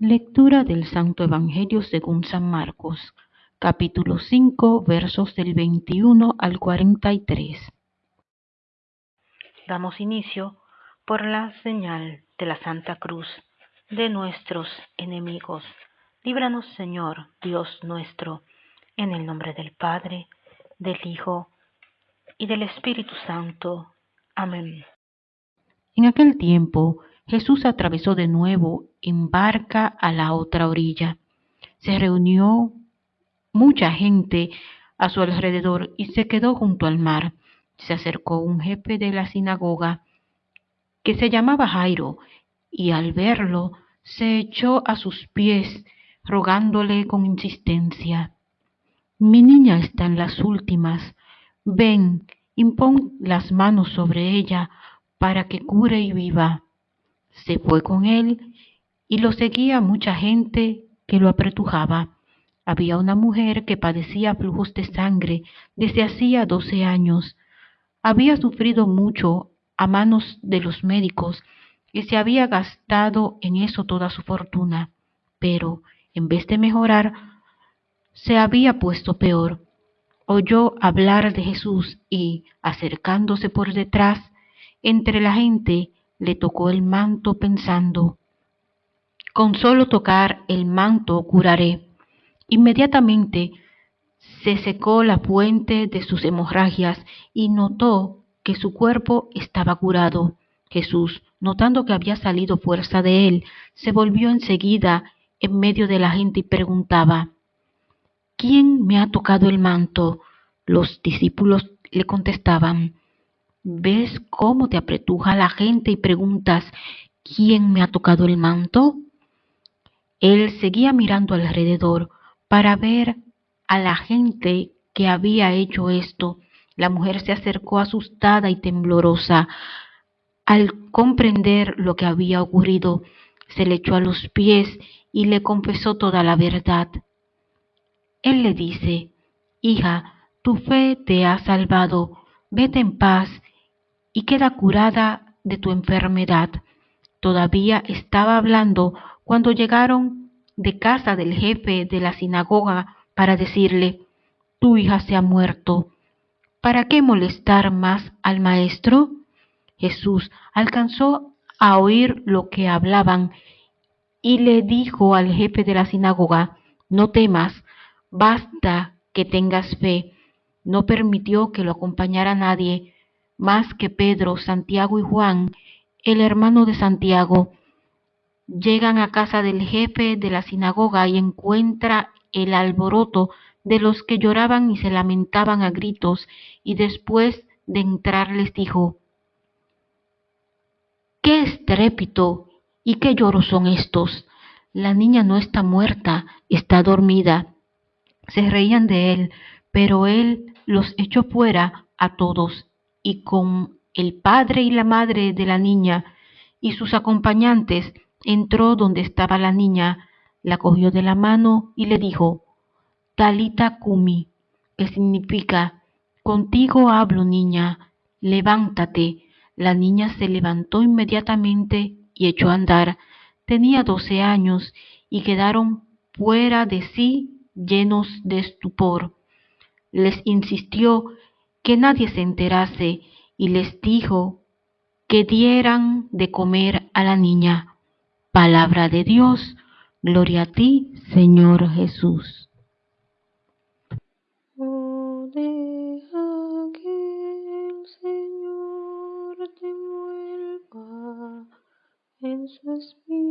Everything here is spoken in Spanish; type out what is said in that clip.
Lectura del Santo Evangelio según San Marcos, capítulo 5, versos del 21 al 43. Damos inicio por la señal de la Santa Cruz de nuestros enemigos. Líbranos, Señor, Dios nuestro, en el nombre del Padre, del Hijo y del Espíritu Santo. Amén. En aquel tiempo Jesús atravesó de nuevo en barca a la otra orilla. Se reunió mucha gente a su alrededor y se quedó junto al mar. Se acercó un jefe de la sinagoga que se llamaba Jairo y al verlo se echó a sus pies rogándole con insistencia, Mi niña está en las últimas, ven, impón las manos sobre ella para que cure y viva. Se fue con él y lo seguía mucha gente que lo apretujaba. Había una mujer que padecía flujos de sangre desde hacía doce años. Había sufrido mucho a manos de los médicos y se había gastado en eso toda su fortuna, pero en vez de mejorar, se había puesto peor. Oyó hablar de Jesús y, acercándose por detrás, entre la gente le tocó el manto pensando, con solo tocar el manto curaré. Inmediatamente se secó la fuente de sus hemorragias y notó que su cuerpo estaba curado. Jesús, notando que había salido fuerza de él, se volvió enseguida en medio de la gente y preguntaba, ¿quién me ha tocado el manto? Los discípulos le contestaban, ¿Ves cómo te apretuja la gente y preguntas, ¿quién me ha tocado el manto? Él seguía mirando alrededor para ver a la gente que había hecho esto. La mujer se acercó asustada y temblorosa. Al comprender lo que había ocurrido, se le echó a los pies y le confesó toda la verdad. Él le dice, Hija, tu fe te ha salvado, vete en paz y queda curada de tu enfermedad. Todavía estaba hablando cuando llegaron de casa del jefe de la sinagoga para decirle, tu hija se ha muerto. ¿Para qué molestar más al maestro? Jesús alcanzó a oír lo que hablaban y le dijo al jefe de la sinagoga, no temas, basta que tengas fe. No permitió que lo acompañara nadie, más que Pedro, Santiago y Juan, el hermano de Santiago, llegan a casa del jefe de la sinagoga y encuentra el alboroto de los que lloraban y se lamentaban a gritos, y después de entrar les dijo, ¿Qué estrépito y qué lloros son estos? La niña no está muerta, está dormida. Se reían de él, pero él los echó fuera a todos y con el padre y la madre de la niña y sus acompañantes entró donde estaba la niña, la cogió de la mano y le dijo, Talita Kumi, que significa, contigo hablo niña, levántate. La niña se levantó inmediatamente y echó a andar. Tenía doce años y quedaron fuera de sí llenos de estupor. Les insistió que nadie se enterase y les dijo que dieran de comer a la niña. Palabra de Dios, gloria a ti, Señor Jesús. Oh, que el Señor te en su espíritu